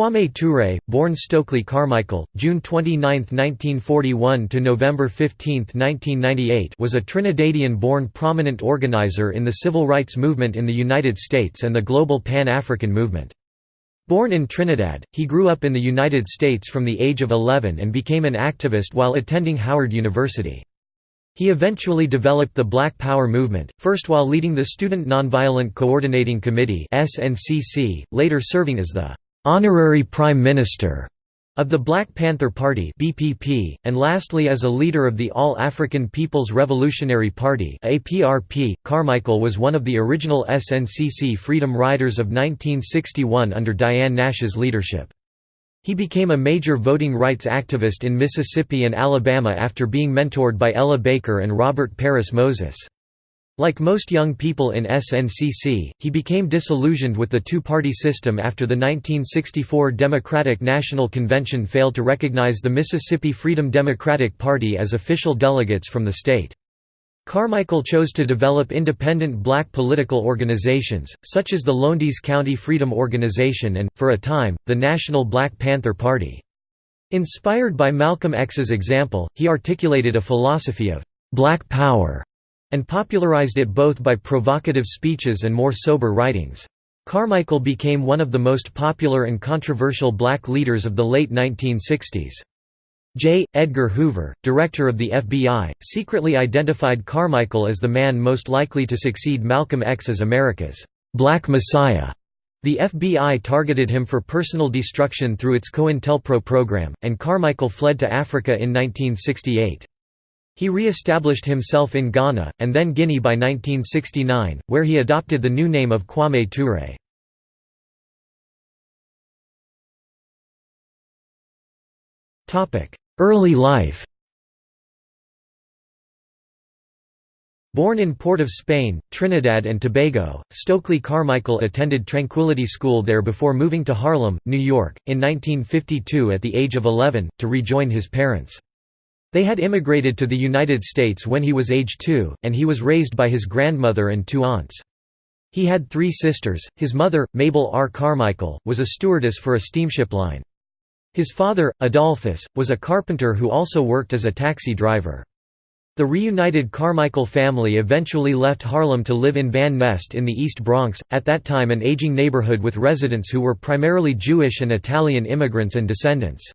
Kwame Ture, born Stokely Carmichael, June 29, 1941 to November 15, 1998, was a Trinidadian-born prominent organizer in the civil rights movement in the United States and the global Pan-African movement. Born in Trinidad, he grew up in the United States from the age of 11 and became an activist while attending Howard University. He eventually developed the Black Power movement, first while leading the Student Nonviolent Coordinating Committee later serving as the honorary prime minister of the Black Panther Party (BPP), and lastly as a leader of the All African People's Revolutionary Party (APRP). Carmichael was one of the original SNCC Freedom Riders of 1961 under Diane Nash's leadership. He became a major voting rights activist in Mississippi and Alabama after being mentored by Ella Baker and Robert Parris Moses. Like most young people in SNCC, he became disillusioned with the two-party system after the 1964 Democratic National Convention failed to recognize the Mississippi Freedom Democratic Party as official delegates from the state. Carmichael chose to develop independent black political organizations, such as the Lowndes County Freedom Organization and, for a time, the National Black Panther Party. Inspired by Malcolm X's example, he articulated a philosophy of «black power» and popularized it both by provocative speeches and more sober writings. Carmichael became one of the most popular and controversial black leaders of the late 1960s. J. Edgar Hoover, director of the FBI, secretly identified Carmichael as the man most likely to succeed Malcolm X as America's «Black Messiah». The FBI targeted him for personal destruction through its COINTELPRO program, and Carmichael fled to Africa in 1968. He re-established himself in Ghana, and then Guinea by 1969, where he adopted the new name of Kwame Ture. Early life Born in Port of Spain, Trinidad and Tobago, Stokely Carmichael attended Tranquility School there before moving to Harlem, New York, in 1952 at the age of 11, to rejoin his parents. They had immigrated to the United States when he was age two, and he was raised by his grandmother and two aunts. He had three sisters. His mother, Mabel R. Carmichael, was a stewardess for a steamship line. His father, Adolphus, was a carpenter who also worked as a taxi driver. The reunited Carmichael family eventually left Harlem to live in Van Nest in the East Bronx, at that time an aging neighborhood with residents who were primarily Jewish and Italian immigrants and descendants.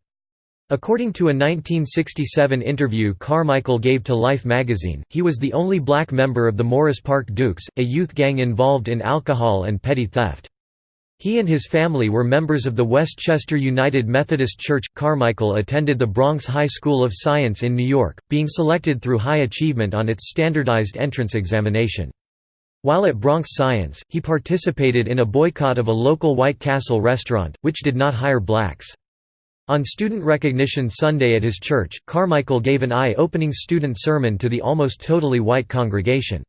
According to a 1967 interview Carmichael gave to Life magazine, he was the only black member of the Morris Park Dukes, a youth gang involved in alcohol and petty theft. He and his family were members of the Westchester United Methodist Church. Carmichael attended the Bronx High School of Science in New York, being selected through high achievement on its standardized entrance examination. While at Bronx Science, he participated in a boycott of a local White Castle restaurant, which did not hire blacks. On Student Recognition Sunday at his church, Carmichael gave an eye-opening student sermon to the almost totally white congregation.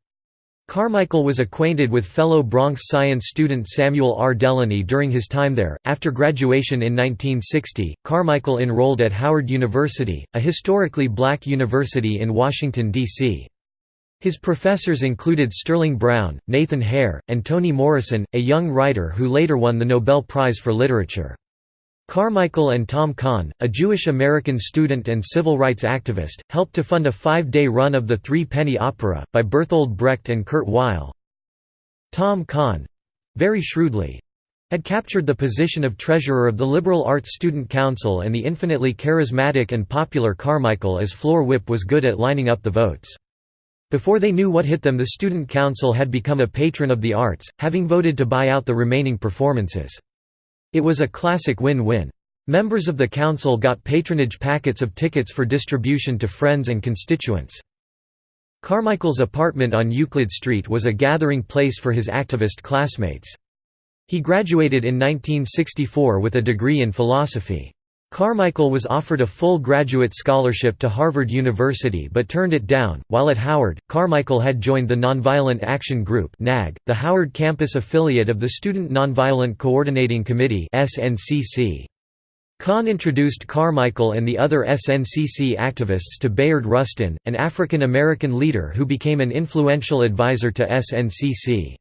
Carmichael was acquainted with fellow Bronx science student Samuel R. Delany during his time there. After graduation in 1960, Carmichael enrolled at Howard University, a historically black university in Washington, D.C. His professors included Sterling Brown, Nathan Hare, and Toni Morrison, a young writer who later won the Nobel Prize for Literature. Carmichael and Tom Kahn, a Jewish-American student and civil rights activist, helped to fund a five-day run of the Three Penny Opera, by Bertolt Brecht and Kurt Weill. Tom Kahn—very shrewdly—had captured the position of treasurer of the Liberal Arts Student Council and the infinitely charismatic and popular Carmichael as floor whip was good at lining up the votes. Before they knew what hit them the Student Council had become a patron of the arts, having voted to buy out the remaining performances. It was a classic win-win. Members of the council got patronage packets of tickets for distribution to friends and constituents. Carmichael's apartment on Euclid Street was a gathering place for his activist classmates. He graduated in 1964 with a degree in philosophy. Carmichael was offered a full graduate scholarship to Harvard University but turned it down. While at Howard, Carmichael had joined the Nonviolent Action Group (NAG), the Howard campus affiliate of the Student Nonviolent Coordinating Committee (SNCC). Kahn introduced Carmichael and the other SNCC activists to Bayard Rustin, an African American leader who became an influential advisor to SNCC.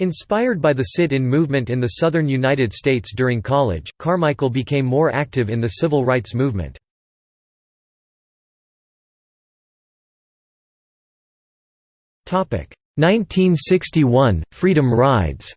Inspired by the sit-in movement in the southern United States during college, Carmichael became more active in the civil rights movement. Topic 1961 Freedom Rides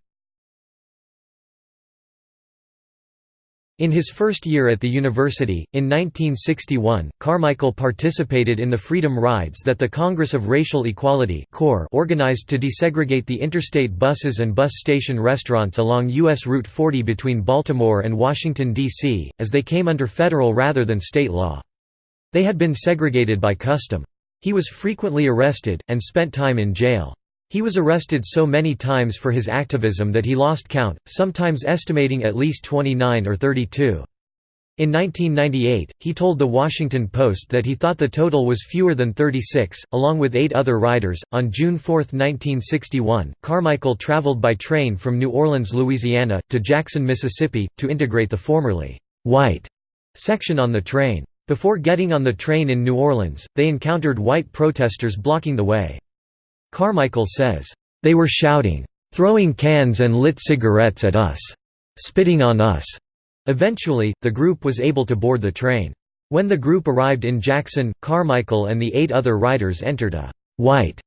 In his first year at the university, in 1961, Carmichael participated in the Freedom Rides that the Congress of Racial Equality organized to desegregate the interstate buses and bus station restaurants along U.S. Route 40 between Baltimore and Washington, D.C., as they came under federal rather than state law. They had been segregated by custom. He was frequently arrested, and spent time in jail. He was arrested so many times for his activism that he lost count, sometimes estimating at least 29 or 32. In 1998, he told The Washington Post that he thought the total was fewer than 36, along with eight other riders. On June 4, 1961, Carmichael traveled by train from New Orleans, Louisiana, to Jackson, Mississippi, to integrate the formerly white section on the train. Before getting on the train in New Orleans, they encountered white protesters blocking the way. Carmichael says, "...they were shouting, throwing cans and lit cigarettes at us. Spitting on us." Eventually, the group was able to board the train. When the group arrived in Jackson, Carmichael and the eight other riders entered a «white»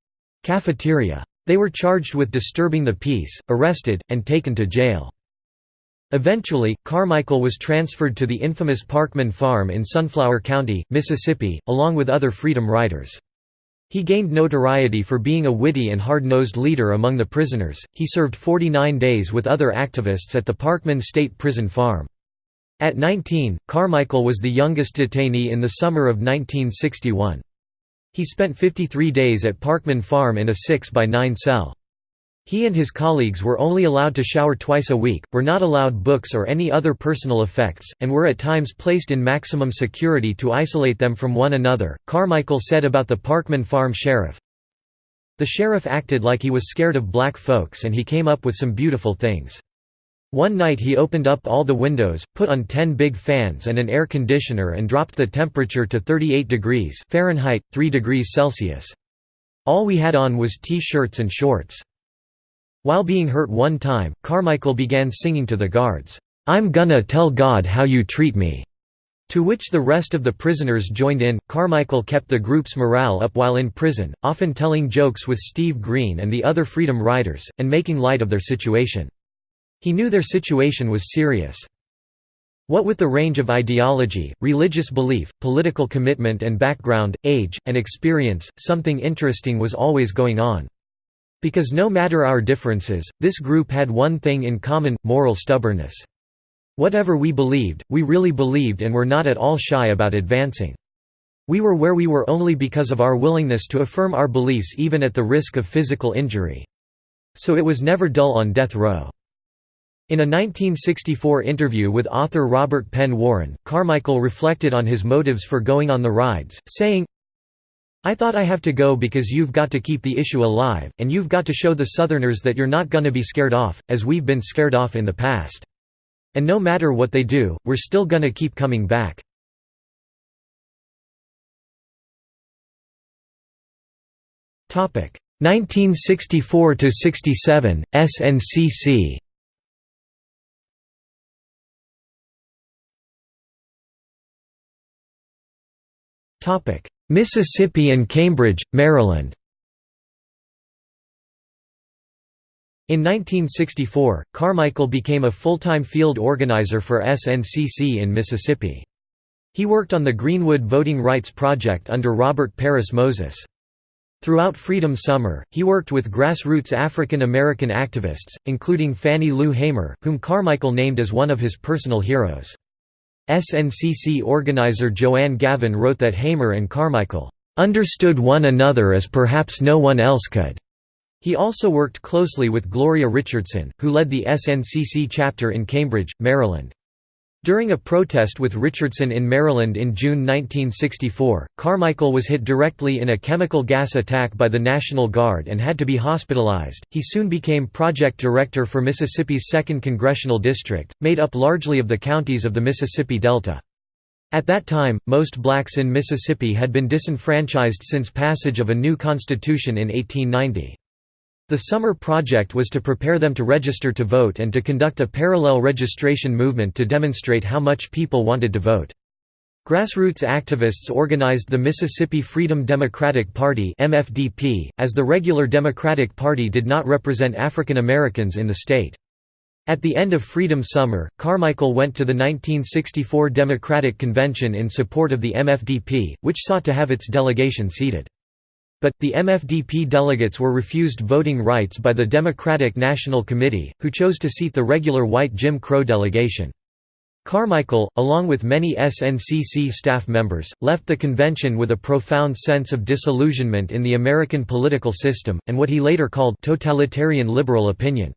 cafeteria. They were charged with disturbing the peace, arrested, and taken to jail. Eventually, Carmichael was transferred to the infamous Parchman Farm in Sunflower County, Mississippi, along with other Freedom Riders. He gained notoriety for being a witty and hard-nosed leader among the prisoners. He served 49 days with other activists at the Parchman State Prison Farm. At 19, Carmichael was the youngest detainee in the summer of 1961. He spent 53 days at Parchman Farm in a 6 by 9 cell. He and his colleagues were only allowed to shower twice a week, were not allowed books or any other personal effects, and were at times placed in maximum security to isolate them from one another. Carmichael said about the Parchman Farm sheriff The sheriff acted like he was scared of black folks and he came up with some beautiful things. One night he opened up all the windows, put on 10 big fans and an air conditioner and dropped the temperature to 38 degrees Fahrenheit, 3 degrees Celsius. All we had on was T-shirts and shorts. While being hurt one time, Carmichael began singing to the guards, "'I'm gonna tell God how you treat me' to which the rest of the prisoners joined in. Carmichael kept the group's morale up while in prison, often telling jokes with Steve Green and the other Freedom Riders, and making light of their situation. He knew their situation was serious. What with the range of ideology, religious belief, political commitment and background, age, and experience, something interesting was always going on. Because no matter our differences, this group had one thing in common, moral stubbornness. Whatever we believed, we really believed and were not at all shy about advancing. We were where we were only because of our willingness to affirm our beliefs even at the risk of physical injury. So it was never dull on death row. In a 1964 interview with author Robert Penn Warren, Carmichael reflected on his motives for going on the rides, saying, I thought I have to go because you've got to keep the issue alive, and you've got to show the Southerners that you're not gonna be scared off, as we've been scared off in the past. And no matter what they do, we're still gonna keep coming back. Topic 1964 to 67 SNCC. Topic Mississippi and Cambridge, Maryland In 1964, Carmichael became a full-time field organizer for SNCC in Mississippi. He worked on the Greenwood Voting Rights Project under Robert Parris Moses. Throughout Freedom Summer, he worked with grassroots African American activists, including Fannie Lou Hamer, whom Carmichael named as one of his personal heroes. SNCC organizer Joanne Gavin wrote that Hamer and Carmichael understood one another as perhaps no one else could. He also worked closely with Gloria Richardson, who led the SNCC chapter in Cambridge, Maryland. During a protest with Richardson in Maryland in June 1964, Carmichael was hit directly in a chemical gas attack by the National Guard and had to be hospitalized. He soon became project director for Mississippi's 2nd Congressional District, made up largely of the counties of the Mississippi Delta. At that time, most blacks in Mississippi had been disenfranchised since passage of a new constitution in 1890. The summer project was to prepare them to register to vote and to conduct a parallel registration movement to demonstrate how much people wanted to vote. Grassroots activists organized the Mississippi Freedom Democratic Party MFDP, as the regular Democratic Party did not represent African Americans in the state. At the end of Freedom Summer, Carmichael went to the 1964 Democratic Convention in support of the MFDP, which sought to have its delegation seated. But, the MFDP delegates were refused voting rights by the Democratic National Committee, who chose to seat the regular white Jim Crow delegation. Carmichael, along with many SNCC staff members, left the convention with a profound sense of disillusionment in the American political system, and what he later called totalitarian liberal opinion.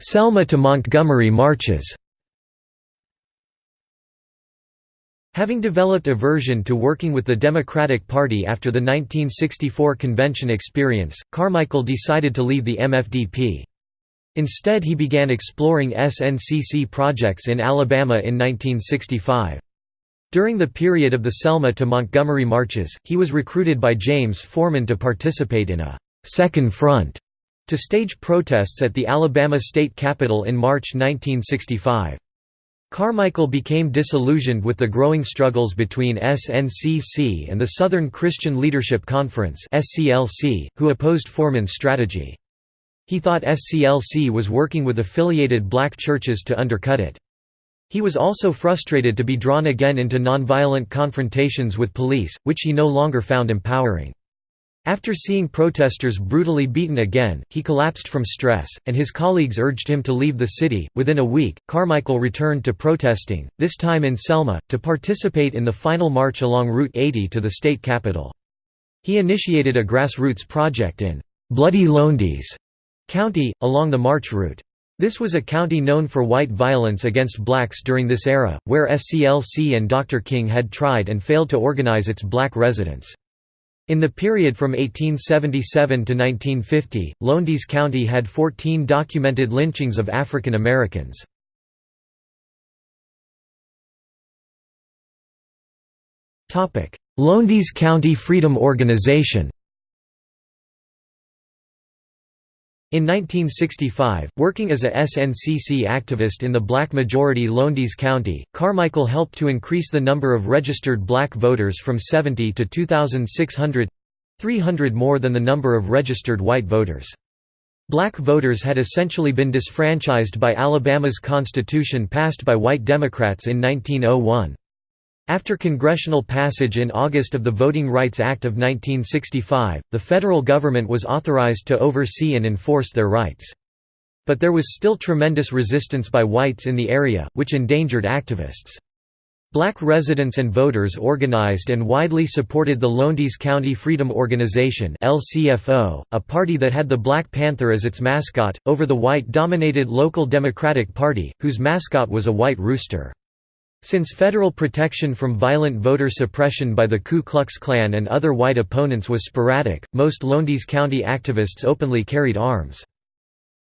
Selma to Montgomery marches Having developed aversion to working with the Democratic Party after the 1964 convention experience, Carmichael decided to leave the MFDP. Instead he began exploring SNCC projects in Alabama in 1965. During the period of the Selma to Montgomery marches, he was recruited by James Forman to participate in a «second front» to stage protests at the Alabama state capitol in March 1965. Carmichael became disillusioned with the growing struggles between SNCC and the Southern Christian Leadership Conference who opposed Forman's strategy. He thought SCLC was working with affiliated black churches to undercut it. He was also frustrated to be drawn again into nonviolent confrontations with police, which he no longer found empowering. After seeing protesters brutally beaten again, he collapsed from stress, and his colleagues urged him to leave the city. Within a week, Carmichael returned to protesting, this time in Selma, to participate in the final march along Route 80 to the state capital. He initiated a grassroots project in Bloody Lowndes County, along the march route. This was a county known for white violence against blacks during this era, where SCLC and Dr. King had tried and failed to organize its black residents. In the period from 1877 to 1950, Lowndes County had 14 documented lynchings of African Americans. Lowndes County Freedom Organization In 1965, working as a SNCC activist in the black-majority Lowndes County, Carmichael helped to increase the number of registered black voters from 70 to 2,600—300 more than the number of registered white voters. Black voters had essentially been disfranchised by Alabama's constitution passed by white Democrats in 1901. After congressional passage in August of the Voting Rights Act of 1965, the federal government was authorized to oversee and enforce their rights. But there was still tremendous resistance by whites in the area, which endangered activists. Black residents and voters organized and widely supported the Lowndes County Freedom Organization (LCFO), a party that had the Black Panther as its mascot, over the white-dominated local Democratic Party, whose mascot was a white rooster. Since federal protection from violent voter suppression by the Ku Klux Klan and other white opponents was sporadic, most Lowndes County activists openly carried arms.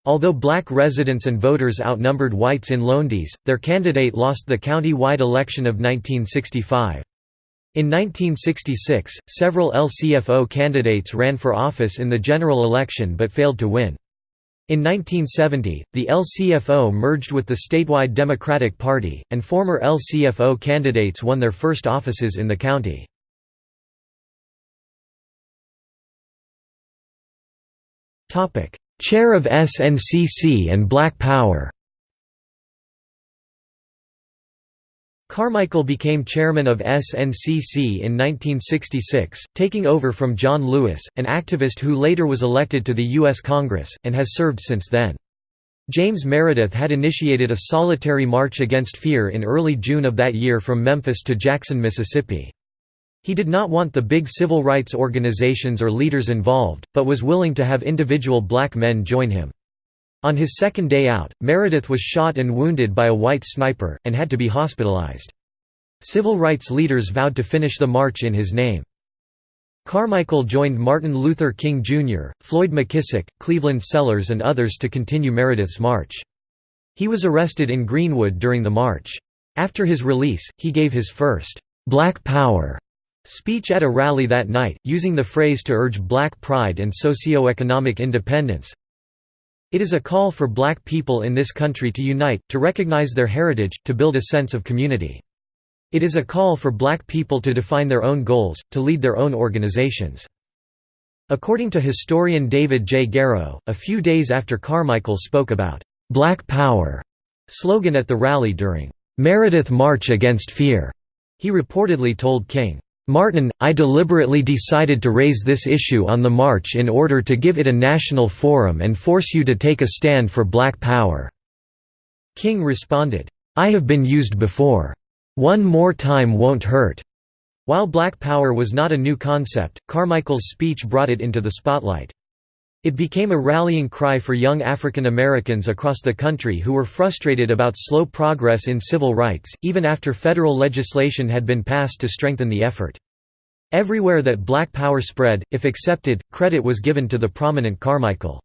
Although black residents and voters outnumbered whites in Lowndes, their candidate lost the county-wide election of 1965. In 1966, several LCFO candidates ran for office in the general election but failed to win. In 1970, the LCFO merged with the statewide Democratic Party, and former LCFO candidates won their first offices in the county. Chair of SNCC and Black Power Carmichael became chairman of SNCC in 1966, taking over from John Lewis, an activist who later was elected to the U.S. Congress, and has served since then. James Meredith had initiated a solitary march against fear in early June of that year from Memphis to Jackson, Mississippi. He did not want the big civil rights organizations or leaders involved, but was willing to have individual black men join him. On his second day out, Meredith was shot and wounded by a white sniper, and had to be hospitalized. Civil rights leaders vowed to finish the march in his name. Carmichael joined Martin Luther King Jr., Floyd McKissick, Cleveland Sellers and others to continue Meredith's march. He was arrested in Greenwood during the march. After his release, he gave his first, "'Black Power' Speech at a rally that night, using the phrase to urge black pride and socio-economic independence. It is a call for black people in this country to unite, to recognize their heritage, to build a sense of community. It is a call for black people to define their own goals, to lead their own organizations. According to historian David J. Garrow, a few days after Carmichael spoke about «Black Power» slogan at the rally during «Meredith March Against Fear», he reportedly told King, Martin, I deliberately decided to raise this issue on the march in order to give it a national forum and force you to take a stand for black power." King responded, I have been used before. One more time won't hurt. While black power was not a new concept, Carmichael's speech brought it into the spotlight. It became a rallying cry for young African Americans across the country who were frustrated about slow progress in civil rights, even after federal legislation had been passed to strengthen the effort. Everywhere that black power spread, if accepted, credit was given to the prominent Carmichael.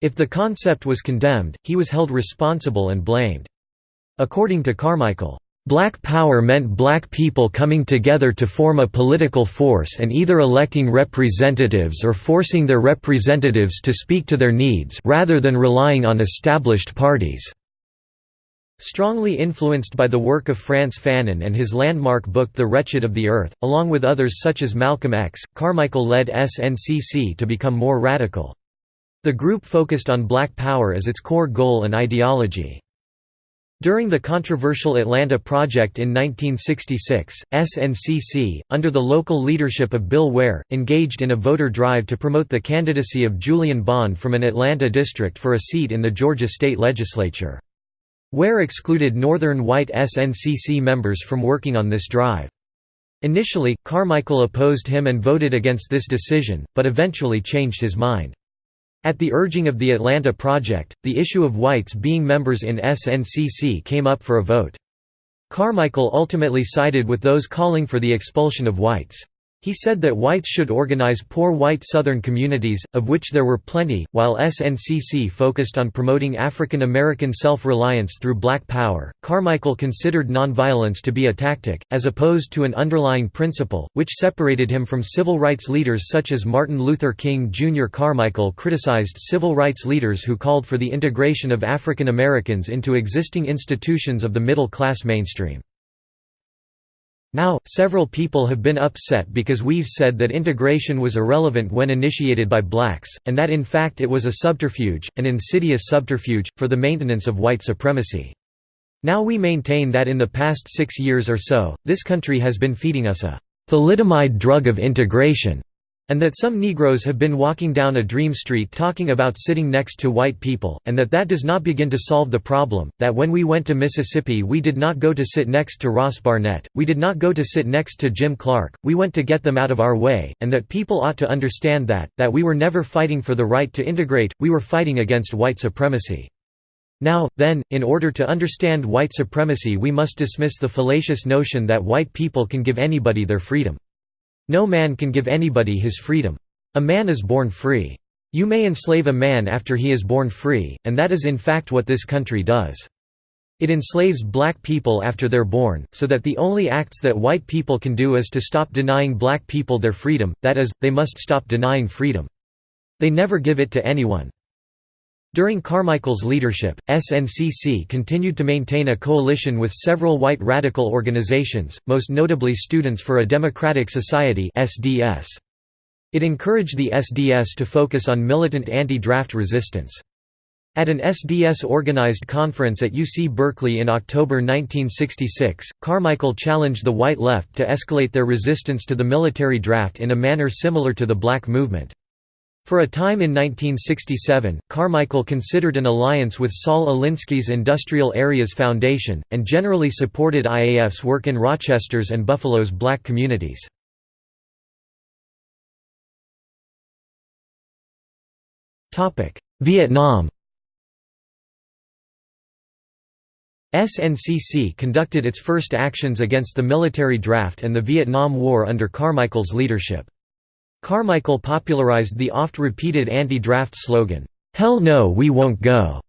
If the concept was condemned, he was held responsible and blamed. According to Carmichael, Black power meant black people coming together to form a political force and either electing representatives or forcing their representatives to speak to their needs rather than relying on established parties. Strongly influenced by the work of Frantz Fanon and his landmark book The Wretched of the Earth, along with others such as Malcolm X, Carmichael led SNCC to become more radical. The group focused on black power as its core goal and ideology. During the controversial Atlanta Project in 1966, SNCC, under the local leadership of Bill Ware, engaged in a voter drive to promote the candidacy of Julian Bond from an Atlanta district for a seat in the Georgia state legislature. Ware excluded northern white SNCC members from working on this drive. Initially, Carmichael opposed him and voted against this decision, but eventually changed his mind. At the urging of the Atlanta Project, the issue of whites being members in SNCC came up for a vote. Carmichael ultimately sided with those calling for the expulsion of whites. He said that whites should organize poor white Southern communities, of which there were plenty, while SNCC focused on promoting African American self-reliance through black power. Carmichael considered nonviolence to be a tactic, as opposed to an underlying principle, which separated him from civil rights leaders such as Martin Luther King Jr. Carmichael criticized civil rights leaders who called for the integration of African Americans into existing institutions of the middle class mainstream. Now, several people have been upset because we've said that integration was irrelevant when initiated by blacks, and that in fact it was a subterfuge, an insidious subterfuge, for the maintenance of white supremacy. Now we maintain that in the past six years or so, this country has been feeding us a thalidomide drug of integration and that some Negroes have been walking down a dream street talking about sitting next to white people, and that that does not begin to solve the problem, that when we went to Mississippi we did not go to sit next to Ross Barnett, we did not go to sit next to Jim Clark, we went to get them out of our way, and that people ought to understand that, that we were never fighting for the right to integrate, we were fighting against white supremacy. Now, then, in order to understand white supremacy we must dismiss the fallacious notion that white people can give anybody their freedom. No man can give anybody his freedom. A man is born free. You may enslave a man after he is born free, and that is in fact what this country does. It enslaves black people after they're born, so that the only acts that white people can do is to stop denying black people their freedom, that is, they must stop denying freedom. They never give it to anyone. During Carmichael's leadership, SNCC continued to maintain a coalition with several white radical organizations, most notably Students for a Democratic Society. It encouraged the SDS to focus on militant anti-draft resistance. At an SDS-organized conference at UC Berkeley in October 1966, Carmichael challenged the white left to escalate their resistance to the military draft in a manner similar to the black movement. For a time in 1967, Carmichael considered an alliance with Saul Alinsky's Industrial Areas Foundation, and generally supported IAF's work in Rochester's and Buffalo's black communities. Vietnam SNCC conducted its first actions against the military draft and the Vietnam War under Carmichael's leadership. Carmichael popularized the oft-repeated anti-draft slogan, "'Hell no we won't go'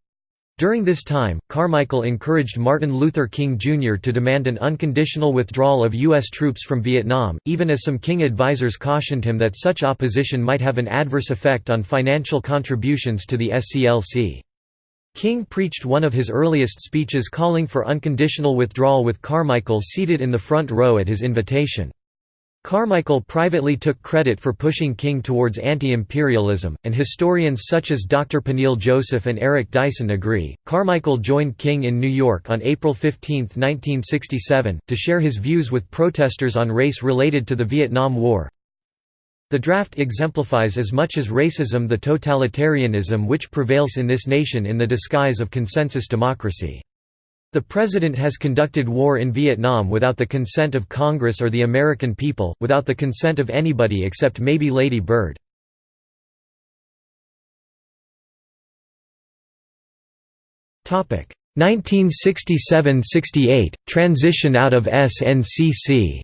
During this time, Carmichael encouraged Martin Luther King Jr. to demand an unconditional withdrawal of U.S. troops from Vietnam, even as some King advisers cautioned him that such opposition might have an adverse effect on financial contributions to the SCLC. King preached one of his earliest speeches calling for unconditional withdrawal with Carmichael seated in the front row at his invitation. Carmichael privately took credit for pushing King towards anti-imperialism, and historians such as Dr. Peniel Joseph and Eric Dyson agree. Carmichael joined King in New York on April 15, 1967, to share his views with protesters on race related to the Vietnam War. The draft exemplifies as much as racism the totalitarianism which prevails in this nation in the disguise of consensus democracy. The President has conducted war in Vietnam without the consent of Congress or the American people, without the consent of anybody except maybe Lady Bird. Topic 1967–68 Transition out of SNCC.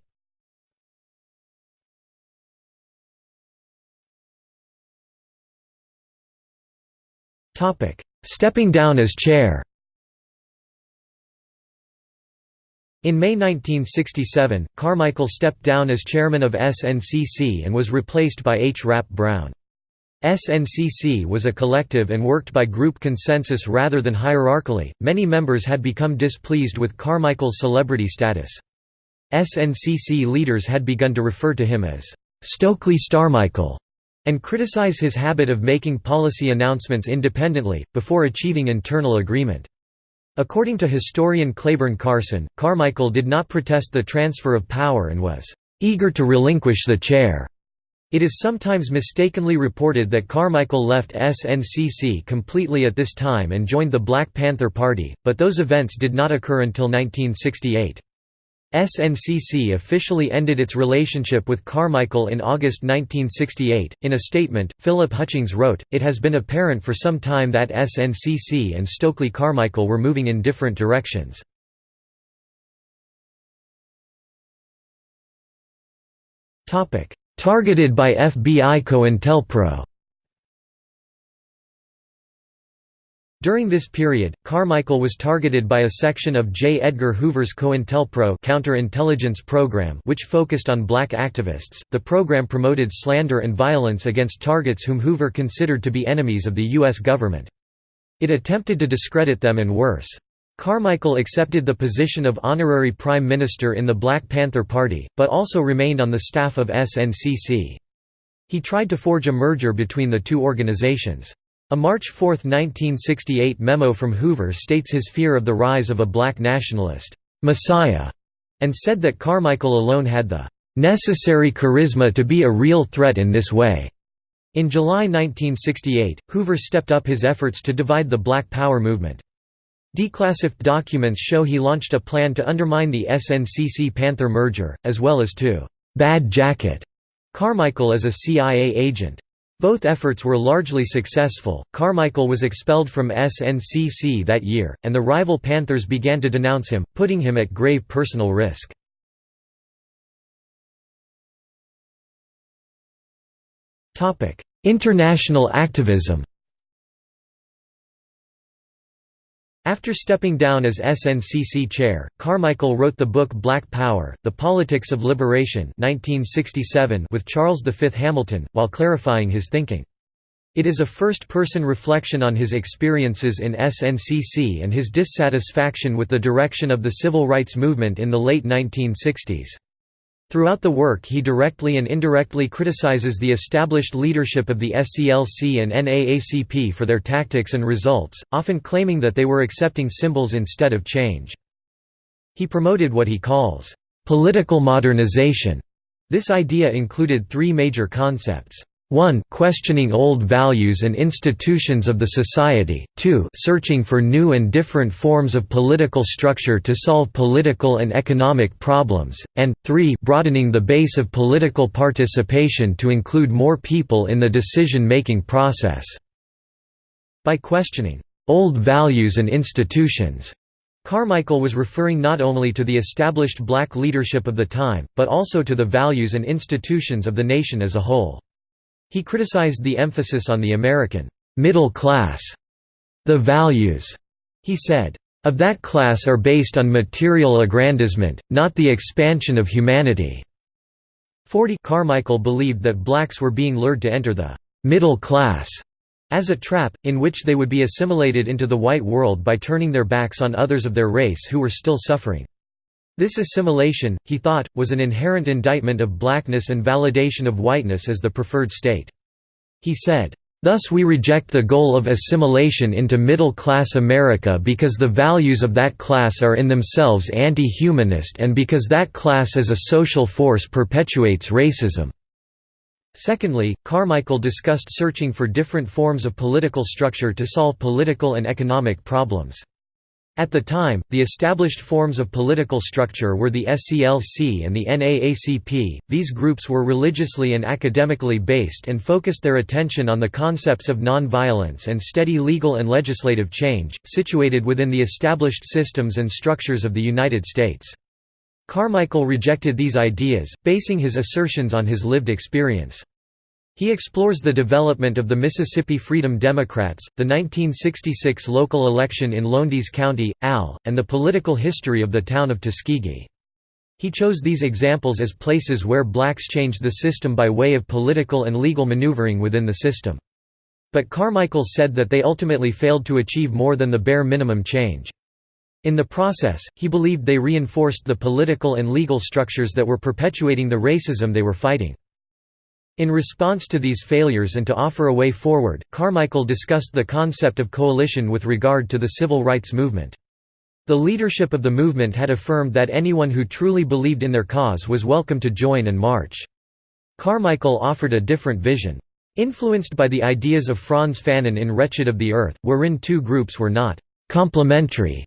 Topic Stepping down as chair. In May 1967, Carmichael stepped down as chairman of SNCC and was replaced by H. Rap Brown. SNCC was a collective and worked by group consensus rather than hierarchically. Many members had become displeased with Carmichael's celebrity status. SNCC leaders had begun to refer to him as Stokely Starmichael and criticize his habit of making policy announcements independently, before achieving internal agreement. According to historian Clayborne Carson, Carmichael did not protest the transfer of power and was eager to relinquish the chair. It is sometimes mistakenly reported that Carmichael left SNCC completely at this time and joined the Black Panther Party, but those events did not occur until 1968. SNCC officially ended its relationship with Carmichael in August 1968. In a statement, Philip Hutchings wrote, It has been apparent for some time that SNCC and Stokely Carmichael were moving in different directions. Targeted by FBI COINTELPRO During this period, Carmichael was targeted by a section of J. Edgar Hoover's COINTELPRO counterintelligence program which focused on black activists. The program promoted slander and violence against targets whom Hoover considered to be enemies of the U.S. government. It attempted to discredit them and worse. Carmichael accepted the position of honorary prime minister in the Black Panther Party, but also remained on the staff of SNCC. He tried to forge a merger between the two organizations. A March 4, 1968 memo from Hoover states his fear of the rise of a black nationalist, "'Messiah' and said that Carmichael alone had the "'necessary charisma to be a real threat in this way'". In July 1968, Hoover stepped up his efforts to divide the Black Power movement. Declassified documents show he launched a plan to undermine the SNCC-Panther merger, as well as to "'bad jacket' Carmichael as a CIA agent. Both efforts were largely successful. Carmichael was expelled from SNCC that year, and the rival Panthers began to denounce him, putting him at grave personal risk. International activism After stepping down as SNCC chair, Carmichael wrote the book Black Power, The Politics of Liberation 1967 with Charles V. Hamilton, while clarifying his thinking. It is a first-person reflection on his experiences in SNCC and his dissatisfaction with the direction of the civil rights movement in the late 1960s. Throughout the work he directly and indirectly criticizes the established leadership of the SCLC and NAACP for their tactics and results, often claiming that they were accepting symbols instead of change. He promoted what he calls, "...political modernization." This idea included three major concepts. 1 questioning old values and institutions of the society, 2 searching for new and different forms of political structure to solve political and economic problems, and, 3 broadening the base of political participation to include more people in the decision-making process. By questioning old values and institutions, Carmichael was referring not only to the established black leadership of the time, but also to the values and institutions of the nation as a whole. He criticized the emphasis on the American middle class, the values, He said, "...of that class are based on material aggrandizement, not the expansion of humanity." 40 Carmichael believed that blacks were being lured to enter the «middle class» as a trap, in which they would be assimilated into the white world by turning their backs on others of their race who were still suffering. This assimilation, he thought, was an inherent indictment of blackness and validation of whiteness as the preferred state. He said, Thus we reject the goal of assimilation into middle-class America because the values of that class are in themselves anti-humanist and because that class as a social force perpetuates racism." Secondly, Carmichael discussed searching for different forms of political structure to solve political and economic problems. At the time, the established forms of political structure were the SCLC and the NAACP. These groups were religiously and academically based and focused their attention on the concepts of nonviolence and steady legal and legislative change, situated within the established systems and structures of the United States. Carmichael rejected these ideas, basing his assertions on his lived experience. He explores the development of the Mississippi Freedom Democrats, the 1966 local election in Lowndes County, AL, and the political history of the town of Tuskegee. He chose these examples as places where blacks changed the system by way of political and legal maneuvering within the system. But Carmichael said that they ultimately failed to achieve more than the bare minimum change. In the process, he believed they reinforced the political and legal structures that were perpetuating the racism they were fighting. In response to these failures and to offer a way forward, Carmichael discussed the concept of coalition with regard to the civil rights movement. The leadership of the movement had affirmed that anyone who truly believed in their cause was welcome to join and march. Carmichael offered a different vision. Influenced by the ideas of Frantz Fanon in Wretched of the Earth, wherein two groups were not «complementary»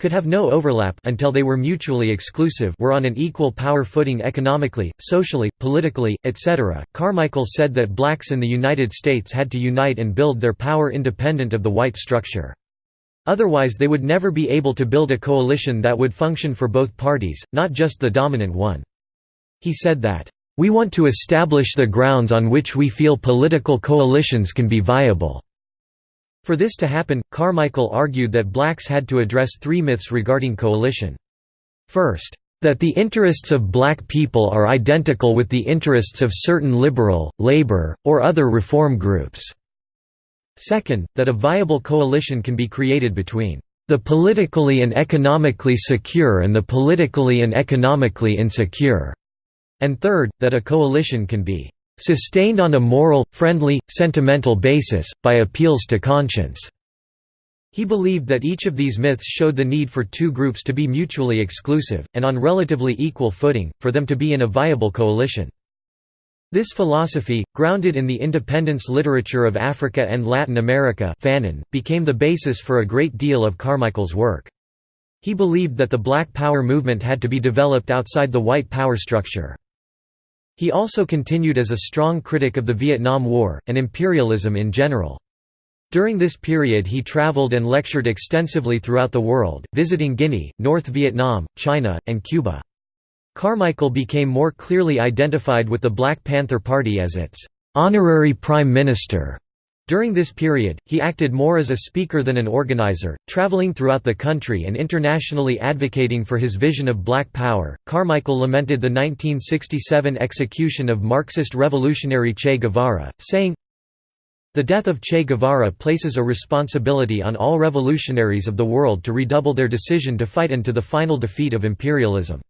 could have no overlap until they were mutually exclusive were on an equal power footing economically, socially, politically, etc. Carmichael said that blacks in the United States had to unite and build their power independent of the white structure. Otherwise they would never be able to build a coalition that would function for both parties, not just the dominant one. He said that, "...we want to establish the grounds on which we feel political coalitions can be viable." For this to happen, Carmichael argued that blacks had to address three myths regarding coalition. First, that the interests of black people are identical with the interests of certain liberal, labor, or other reform groups. Second, that a viable coalition can be created between the politically and economically secure and the politically and economically insecure, and third, that a coalition can be sustained on a moral, friendly, sentimental basis, by appeals to conscience." He believed that each of these myths showed the need for two groups to be mutually exclusive, and on relatively equal footing, for them to be in a viable coalition. This philosophy, grounded in the independence literature of Africa and Latin America Fanon, became the basis for a great deal of Carmichael's work. He believed that the Black Power movement had to be developed outside the white power structure. He also continued as a strong critic of the Vietnam War, and imperialism in general. During this period he traveled and lectured extensively throughout the world, visiting Guinea, North Vietnam, China, and Cuba. Carmichael became more clearly identified with the Black Panther Party as its «honorary prime minister» During this period, he acted more as a speaker than an organizer, traveling throughout the country and internationally advocating for his vision of black power. Carmichael lamented the 1967 execution of Marxist revolutionary Che Guevara, saying, The death of Che Guevara places a responsibility on all revolutionaries of the world to redouble their decision to fight unto the final defeat of imperialism.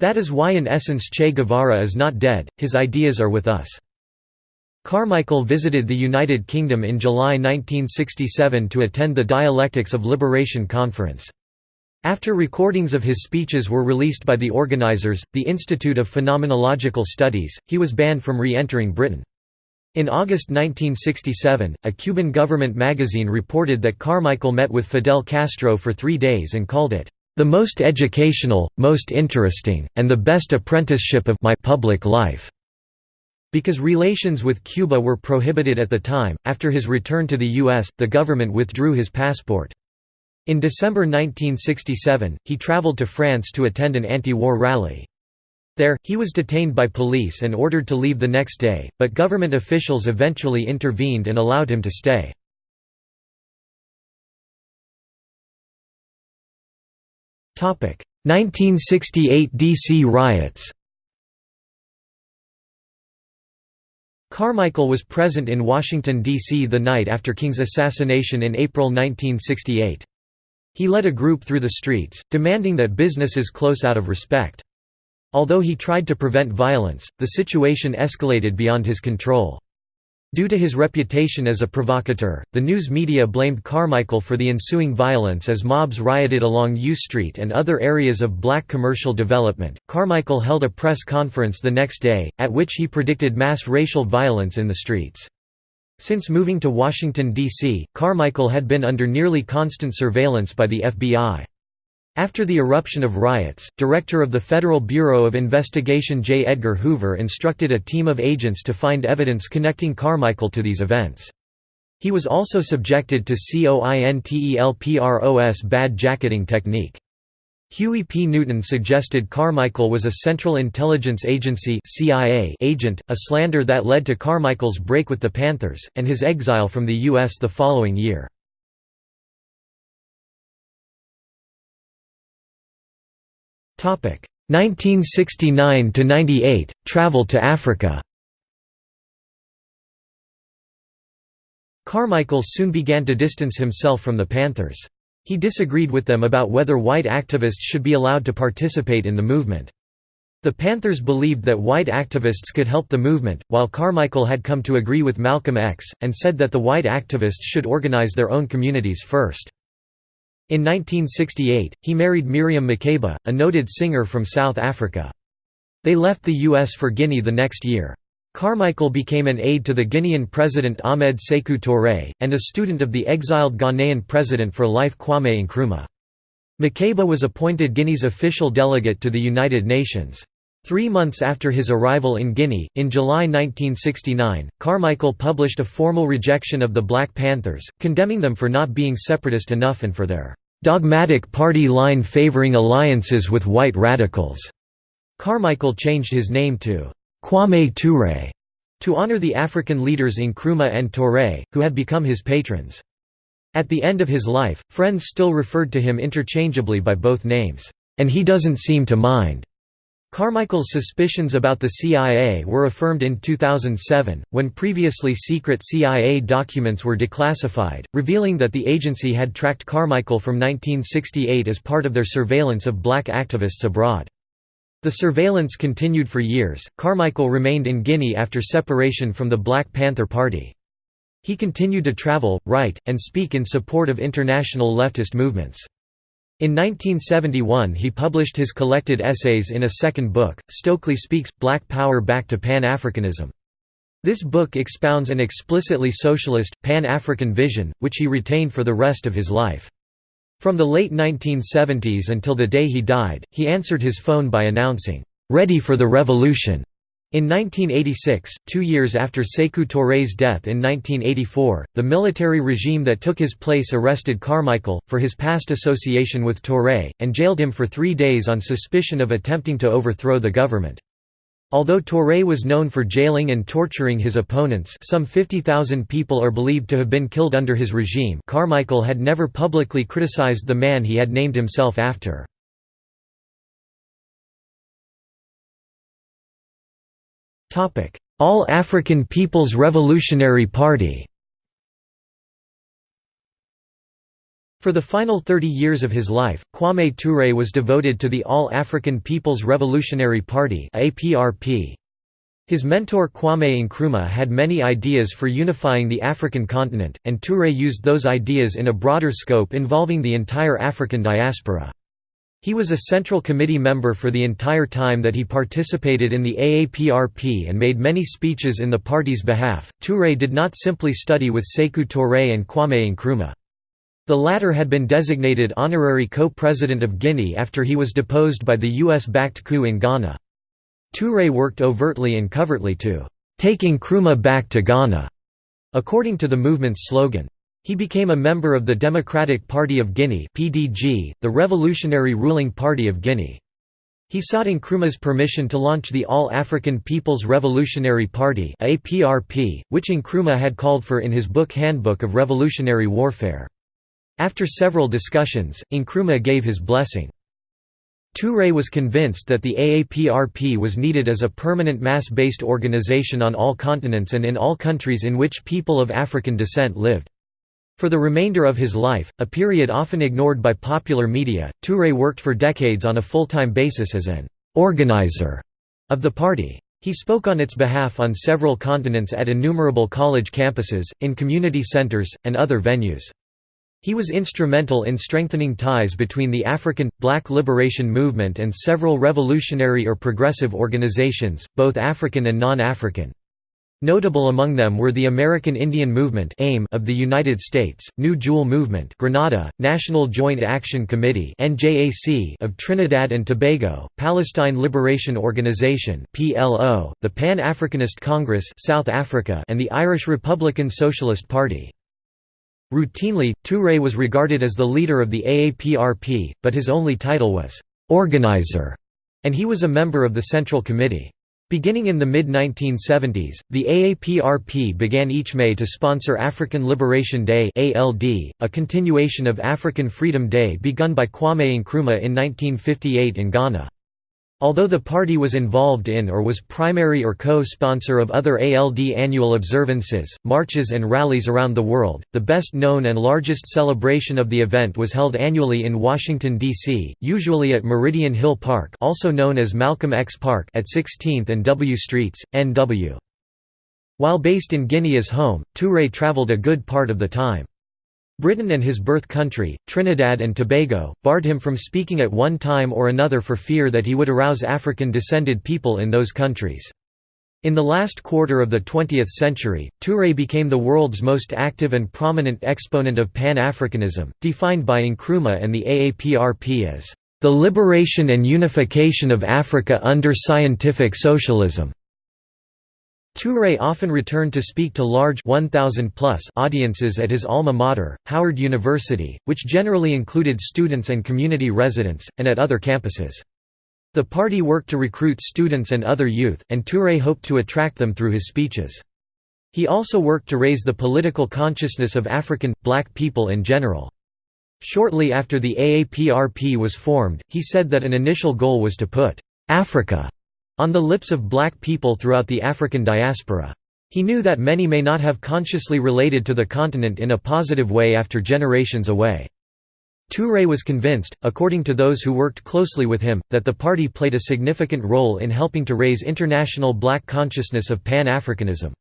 That is why in essence Che Guevara is not dead, his ideas are with us. Carmichael visited the United Kingdom in July 1967 to attend the Dialectics of Liberation conference. After recordings of his speeches were released by the organizers, the Institute of Phenomenological Studies, he was banned from re-entering Britain. In August 1967, a Cuban government magazine reported that Carmichael met with Fidel Castro for three days and called it, "...the most educational, most interesting, and the best apprenticeship of my public life." Because relations with Cuba were prohibited at the time, after his return to the U.S., the government withdrew his passport. In December 1967, he traveled to France to attend an anti-war rally. There, he was detained by police and ordered to leave the next day, but government officials eventually intervened and allowed him to stay. Topic: 1968 DC riots Carmichael was present in Washington, D.C. the night after King's assassination in April 1968. He led a group through the streets, demanding that businesses close out of respect. Although he tried to prevent violence, the situation escalated beyond his control. Due to his reputation as a provocateur, the news media blamed Carmichael for the ensuing violence as mobs rioted along U Street and other areas of black commercial development. Carmichael held a press conference the next day, at which he predicted mass racial violence in the streets. Since moving to Washington, D.C., Carmichael had been under nearly constant surveillance by the FBI. After the eruption of riots, Director of the Federal Bureau of Investigation J. Edgar Hoover instructed a team of agents to find evidence connecting Carmichael to these events. He was also subjected to COINTELPRO's bad jacketing technique. Huey P. Newton suggested Carmichael was a Central Intelligence Agency CIA agent, a slander that led to Carmichael's break with the Panthers, and his exile from the U.S. the following year. 1969 to 98 travel to Africa Carmichael soon began to distance himself from the Panthers. He disagreed with them about whether white activists should be allowed to participate in the movement. The Panthers believed that white activists could help the movement, while Carmichael had come to agree with Malcolm X, and said that the white activists should organize their own communities first. In 1968, he married Miriam Makeba, a noted singer from South Africa. They left the U.S. for Guinea the next year. Carmichael became an aide to the Guinean president Ahmed Sekou Touré, and a student of the exiled Ghanaian president for life Kwame Nkrumah. Makeba was appointed Guinea's official delegate to the United Nations. Three months after his arrival in Guinea, in July 1969, Carmichael published a formal rejection of the Black Panthers, condemning them for not being separatist enough and for their "...dogmatic party line favoring alliances with white radicals." Carmichael changed his name to Kwame Ture to honor the African leaders Nkrumah and Touré, who had become his patrons. At the end of his life, friends still referred to him interchangeably by both names, and he doesn't seem to mind. Carmichael's suspicions about the CIA were affirmed in 2007, when previously secret CIA documents were declassified, revealing that the agency had tracked Carmichael from 1968 as part of their surveillance of black activists abroad. The surveillance continued for years. Carmichael remained in Guinea after separation from the Black Panther Party. He continued to travel, write, and speak in support of international leftist movements. In 1971 he published his collected essays in a second book, Stokely Speaks, Black Power Back to Pan-Africanism. This book expounds an explicitly socialist, Pan-African vision, which he retained for the rest of his life. From the late 1970s until the day he died, he answered his phone by announcing, "'Ready for the Revolution' In 1986, two years after Sekou Touré's death in 1984, the military regime that took his place arrested Carmichael, for his past association with Touré, and jailed him for three days on suspicion of attempting to overthrow the government. Although Touré was known for jailing and torturing his opponents some 50,000 people are believed to have been killed under his regime Carmichael had never publicly criticized the man he had named himself after. All African People's Revolutionary Party For the final 30 years of his life, Kwame Ture was devoted to the All African People's Revolutionary Party His mentor Kwame Nkrumah had many ideas for unifying the African continent, and Ture used those ideas in a broader scope involving the entire African diaspora. He was a Central Committee member for the entire time that he participated in the AAPRP and made many speeches in the party's behalf. Touré did not simply study with Sekou Touré and Kwame Nkrumah. The latter had been designated honorary co-president of Guinea after he was deposed by the US-backed coup in Ghana. Touré worked overtly and covertly to take Nkrumah back to Ghana, according to the movement's slogan. He became a member of the Democratic Party of Guinea (PDG), the revolutionary ruling party of Guinea. He sought Nkrumah's permission to launch the All-African People's Revolutionary Party (APRP), which Nkrumah had called for in his book Handbook of Revolutionary Warfare. After several discussions, Nkrumah gave his blessing. Touré was convinced that the AAPRP was needed as a permanent mass-based organization on all continents and in all countries in which people of African descent lived. For the remainder of his life, a period often ignored by popular media, Touré worked for decades on a full-time basis as an «organizer» of the party. He spoke on its behalf on several continents at innumerable college campuses, in community centers, and other venues. He was instrumental in strengthening ties between the African, black liberation movement and several revolutionary or progressive organizations, both African and non-African. Notable among them were the American Indian Movement AIM of the United States, New Jewel Movement Grenada, National Joint Action Committee of Trinidad and Tobago, Palestine Liberation Organization PLO, the Pan-Africanist Congress South Africa and the Irish Republican Socialist Party. Routinely, Touré was regarded as the leader of the AAPRP, but his only title was «organizer», and he was a member of the Central Committee. Beginning in the mid-1970s, the AAPRP began each May to sponsor African Liberation Day a continuation of African Freedom Day begun by Kwame Nkrumah in 1958 in Ghana. Although the party was involved in or was primary or co-sponsor of other ALD annual observances, marches and rallies around the world, the best known and largest celebration of the event was held annually in Washington, D.C., usually at Meridian Hill Park also known as Malcolm X Park at 16th and W Streets, NW. While based in Guinea as home, Touré traveled a good part of the time. Britain and his birth country, Trinidad and Tobago, barred him from speaking at one time or another for fear that he would arouse African-descended people in those countries. In the last quarter of the 20th century, Touré became the world's most active and prominent exponent of Pan-Africanism, defined by Nkrumah and the AAPRP as, "...the liberation and unification of Africa under scientific socialism." Touré often returned to speak to large 1,000 plus audiences at his alma mater, Howard University, which generally included students and community residents, and at other campuses. The party worked to recruit students and other youth, and Touré hoped to attract them through his speeches. He also worked to raise the political consciousness of African, black people in general. Shortly after the AAPRP was formed, he said that an initial goal was to put Africa on the lips of black people throughout the African diaspora. He knew that many may not have consciously related to the continent in a positive way after generations away. Touré was convinced, according to those who worked closely with him, that the party played a significant role in helping to raise international black consciousness of Pan-Africanism.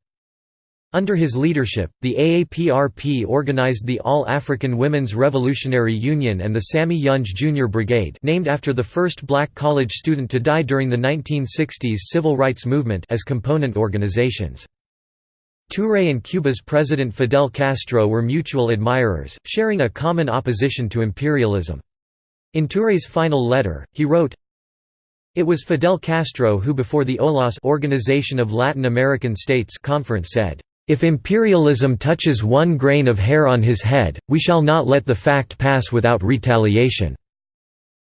Under his leadership, the AAPRP organized the All-African Women's Revolutionary Union and the Sammy Younge Junior Brigade named after the first black college student to die during the 1960s civil rights movement as component organizations. Touré and Cuba's President Fidel Castro were mutual admirers, sharing a common opposition to imperialism. In Touré's final letter, he wrote, It was Fidel Castro who before the OLAS Organization of Latin American States conference said, if imperialism touches one grain of hair on his head, we shall not let the fact pass without retaliation."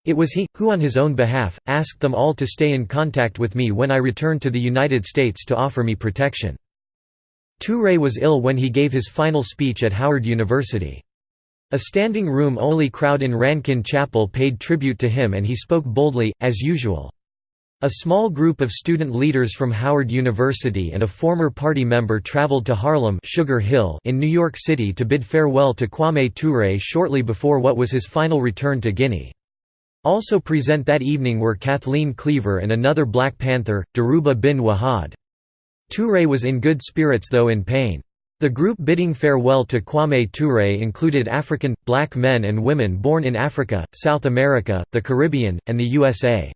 It was he, who on his own behalf, asked them all to stay in contact with me when I returned to the United States to offer me protection. Touré was ill when he gave his final speech at Howard University. A standing room-only crowd in Rankin Chapel paid tribute to him and he spoke boldly, as usual. A small group of student leaders from Howard University and a former party member traveled to Harlem Sugar Hill in New York City to bid farewell to Kwame Touré shortly before what was his final return to Guinea. Also present that evening were Kathleen Cleaver and another Black Panther, Dhoruba bin Wahad. Touré was in good spirits though in pain. The group bidding farewell to Kwame Touré included African, black men and women born in Africa, South America, the Caribbean, and the USA.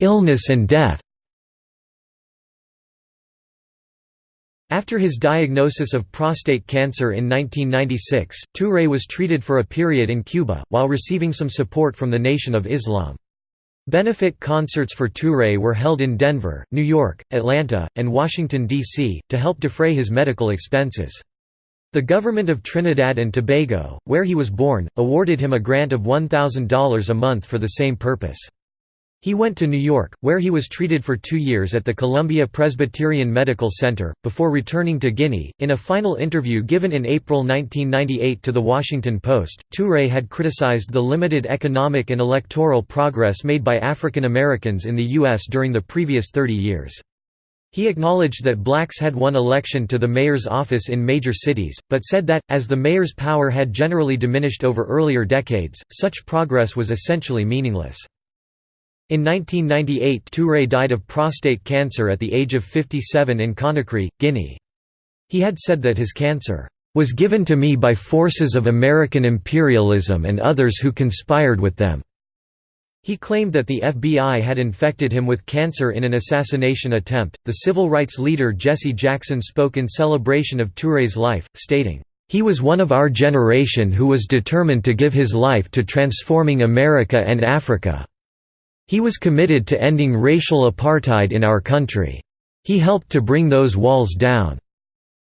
Illness and death After his diagnosis of prostate cancer in 1996, Touré was treated for a period in Cuba, while receiving some support from the Nation of Islam. Benefit concerts for Touré were held in Denver, New York, Atlanta, and Washington, D.C., to help defray his medical expenses. The government of Trinidad and Tobago, where he was born, awarded him a grant of $1,000 a month for the same purpose. He went to New York, where he was treated for two years at the Columbia Presbyterian Medical Center, before returning to Guinea. In a final interview given in April 1998 to The Washington Post, Touré had criticized the limited economic and electoral progress made by African Americans in the U.S. during the previous 30 years. He acknowledged that blacks had won election to the mayor's office in major cities, but said that, as the mayor's power had generally diminished over earlier decades, such progress was essentially meaningless. In 1998 Touré died of prostate cancer at the age of 57 in Conakry, Guinea. He had said that his cancer, "...was given to me by forces of American imperialism and others who conspired with them." He claimed that the FBI had infected him with cancer in an assassination attempt. The civil rights leader Jesse Jackson spoke in celebration of Touré's life, stating, He was one of our generation who was determined to give his life to transforming America and Africa. He was committed to ending racial apartheid in our country. He helped to bring those walls down.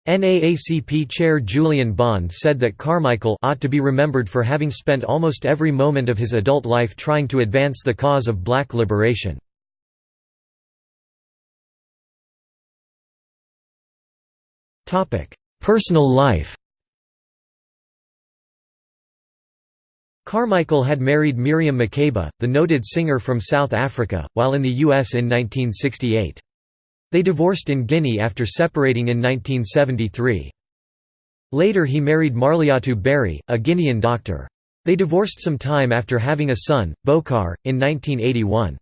NAACP Chair Julian Bond said that Carmichael ought to be remembered for having spent almost every moment of his adult life trying to advance the cause of black liberation. Personal life Carmichael had married Miriam Makeba, the noted singer from South Africa, while in the U.S. in 1968. They divorced in Guinea after separating in 1973. Later he married Marlyatou Barry, a Guinean doctor. They divorced some time after having a son, Bokar, in 1981.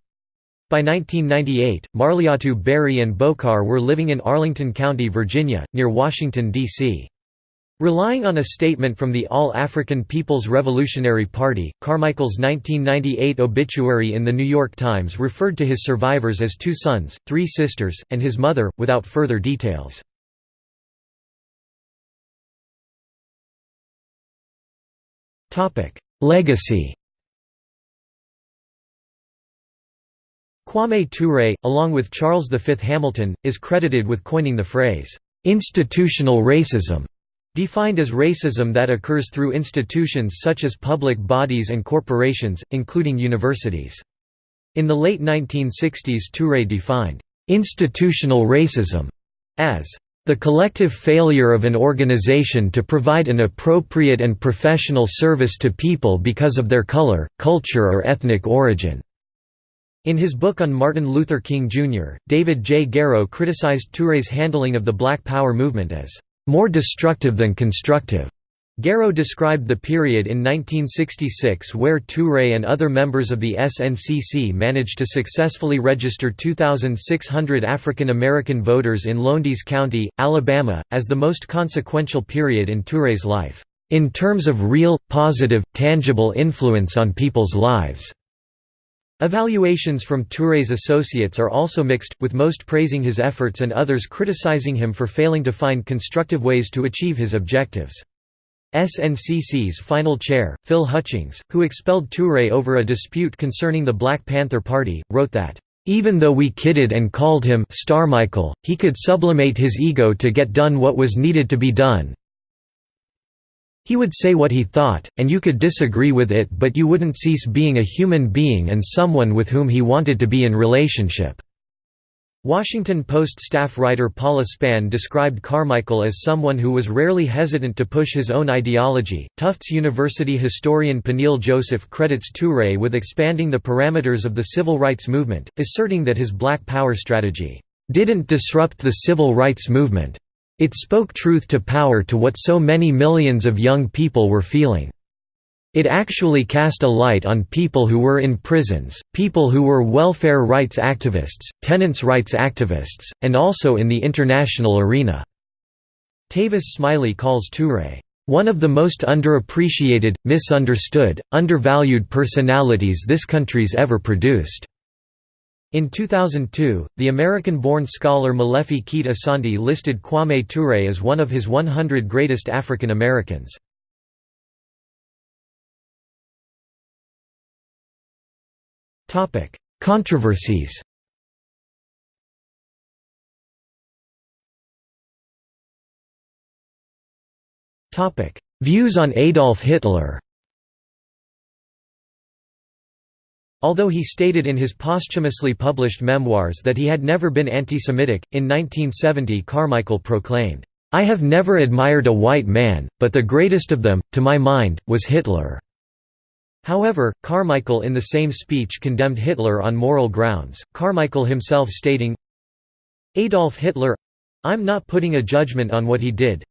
By 1998, Marlyatou Barry and Bokar were living in Arlington County, Virginia, near Washington, D.C. Relying on a statement from the All-African People's Revolutionary Party, Carmichael's 1998 obituary in The New York Times referred to his survivors as two sons, three sisters, and his mother, without further details. Legacy Kwame Ture, along with Charles V. Hamilton, is credited with coining the phrase, "'institutional racism' Defined as racism that occurs through institutions such as public bodies and corporations, including universities. In the late 1960s Touré defined, "...institutional racism", as the collective failure of an organization to provide an appropriate and professional service to people because of their color, culture or ethnic origin." In his book on Martin Luther King Jr., David J. Garrow criticized Touré's handling of the Black Power movement as more destructive than constructive. Garrow described the period in 1966 where Touré and other members of the SNCC managed to successfully register 2,600 African American voters in Lowndes County, Alabama, as the most consequential period in Touré's life, "...in terms of real, positive, tangible influence on people's lives." Evaluations from Touré's associates are also mixed, with most praising his efforts and others criticizing him for failing to find constructive ways to achieve his objectives. SNCC's final chair, Phil Hutchings, who expelled Touré over a dispute concerning the Black Panther Party, wrote that, "...even though we kidded and called him Starmichael, he could sublimate his ego to get done what was needed to be done, he would say what he thought, and you could disagree with it but you wouldn't cease being a human being and someone with whom he wanted to be in relationship." Washington Post staff writer Paula Span described Carmichael as someone who was rarely hesitant to push his own ideology. Tufts University historian Peniel Joseph credits Touré with expanding the parameters of the civil rights movement, asserting that his Black Power strategy didn't disrupt the civil rights movement, it spoke truth to power to what so many millions of young people were feeling. It actually cast a light on people who were in prisons, people who were welfare rights activists, tenants' rights activists, and also in the international arena." Tavis Smiley calls Touré, "...one of the most underappreciated, misunderstood, undervalued personalities this country's ever produced." In 2002, the American-born scholar Molefi Kete Asante listed Kwame Ture as one of his 100 greatest African Americans. Controversies Views on Adolf Hitler Although he stated in his posthumously published memoirs that he had never been anti-Semitic, in 1970 Carmichael proclaimed, "'I have never admired a white man, but the greatest of them, to my mind, was Hitler." However, Carmichael in the same speech condemned Hitler on moral grounds, Carmichael himself stating, Adolf Hitler I'm not putting a judgment on what he did.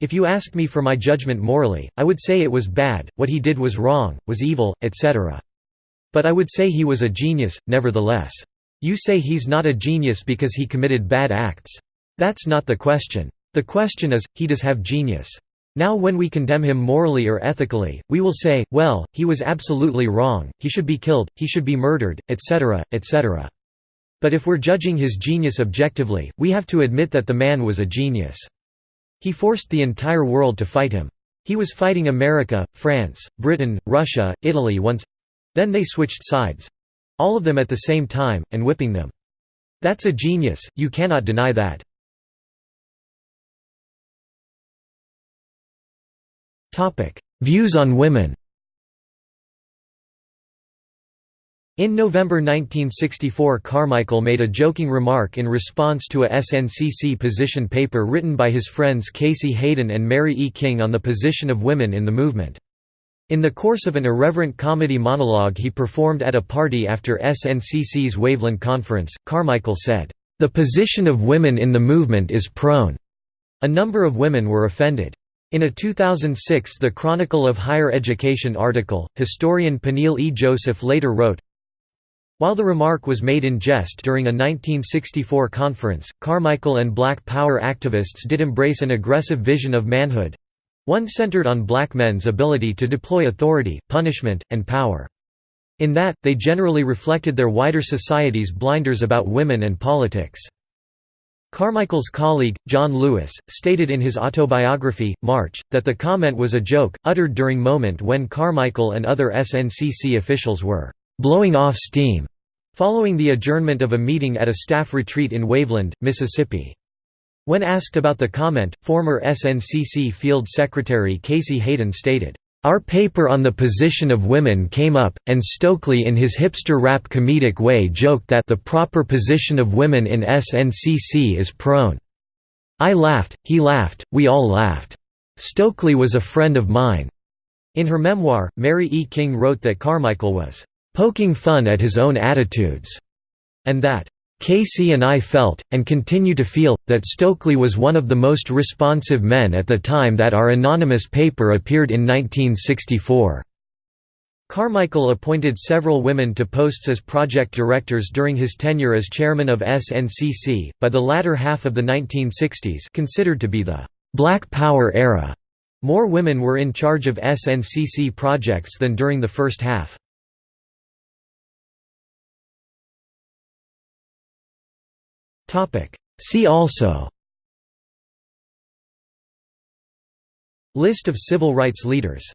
If you ask me for my judgment morally, I would say it was bad, what he did was wrong, was evil, etc. But I would say he was a genius, nevertheless. You say he's not a genius because he committed bad acts. That's not the question. The question is, he does have genius. Now when we condemn him morally or ethically, we will say, well, he was absolutely wrong, he should be killed, he should be murdered, etc., etc. But if we're judging his genius objectively, we have to admit that the man was a genius. He forced the entire world to fight him. He was fighting America, France, Britain, Russia, Italy once then they switched sides—all of them at the same time, and whipping them. That's a genius, you cannot deny that. Views on women In November 1964 Carmichael made a joking remark in response to a SNCC position paper written by his friends Casey Hayden and Mary E. King on the position of women in the movement. In the course of an irreverent comedy monologue he performed at a party after SNCC's Waveland Conference, Carmichael said, "...the position of women in the movement is prone." A number of women were offended. In a 2006 The Chronicle of Higher Education article, historian Peniel E. Joseph later wrote, while the remark was made in jest during a 1964 conference, Carmichael and Black Power activists did embrace an aggressive vision of manhood, one centered on black men's ability to deploy authority, punishment, and power. In that, they generally reflected their wider society's blinders about women and politics. Carmichael's colleague, John Lewis, stated in his autobiography, March, that the comment was a joke, uttered during moment when Carmichael and other SNCC officials were «blowing off steam» following the adjournment of a meeting at a staff retreat in Waveland, Mississippi. When asked about the comment, former SNCC Field Secretary Casey Hayden stated, "...our paper on the position of women came up, and Stokely in his hipster rap comedic way joked that the proper position of women in SNCC is prone. I laughed, he laughed, we all laughed. Stokely was a friend of mine." In her memoir, Mary E. King wrote that Carmichael was "...poking fun at his own attitudes," and that Casey and I felt, and continue to feel, that Stokely was one of the most responsive men at the time that our anonymous paper appeared in 1964. Carmichael appointed several women to posts as project directors during his tenure as chairman of SNCC. By the latter half of the 1960s, considered to be the Black Power era, more women were in charge of SNCC projects than during the first half. See also. List of civil rights leaders